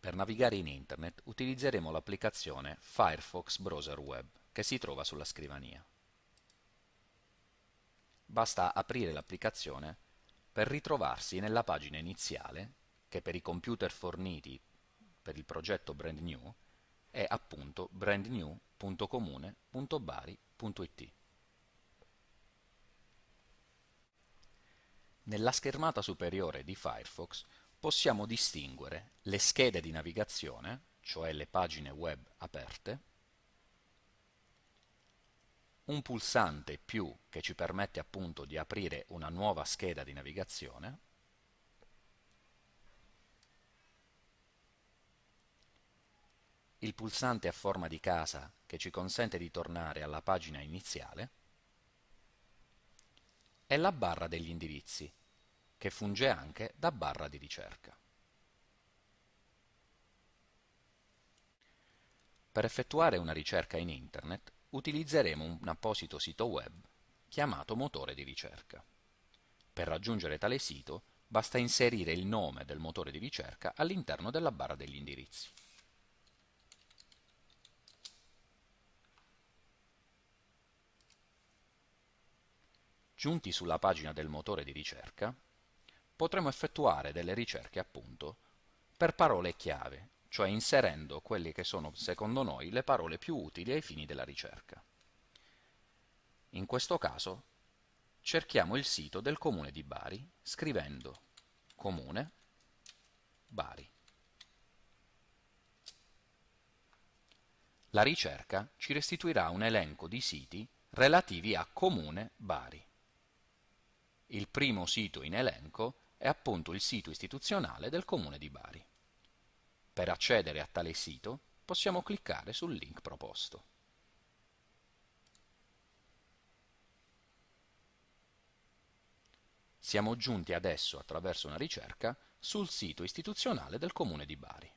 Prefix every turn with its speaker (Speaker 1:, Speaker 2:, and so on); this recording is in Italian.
Speaker 1: Per navigare in Internet utilizzeremo l'applicazione Firefox Browser Web che si trova sulla scrivania. Basta aprire l'applicazione per ritrovarsi nella pagina iniziale che per i computer forniti per il progetto Brand New è appunto brandnew.comune.bari.it. Nella schermata superiore di Firefox possiamo distinguere le schede di navigazione, cioè le pagine web aperte, un pulsante più che ci permette appunto di aprire una nuova scheda di navigazione, il pulsante a forma di casa che ci consente di tornare alla pagina iniziale e la barra degli indirizzi che funge anche da barra di ricerca. Per effettuare una ricerca in Internet utilizzeremo un apposito sito web chiamato motore di ricerca. Per raggiungere tale sito basta inserire il nome del motore di ricerca all'interno della barra degli indirizzi. Giunti sulla pagina del motore di ricerca, potremo effettuare delle ricerche appunto per parole chiave, cioè inserendo quelle che sono secondo noi le parole più utili ai fini della ricerca. In questo caso cerchiamo il sito del comune di Bari scrivendo comune Bari. La ricerca ci restituirà un elenco di siti relativi a comune Bari. Il primo sito in elenco è appunto il sito istituzionale del Comune di Bari. Per accedere a tale sito possiamo cliccare sul link proposto. Siamo giunti adesso, attraverso una ricerca, sul sito istituzionale del Comune di Bari.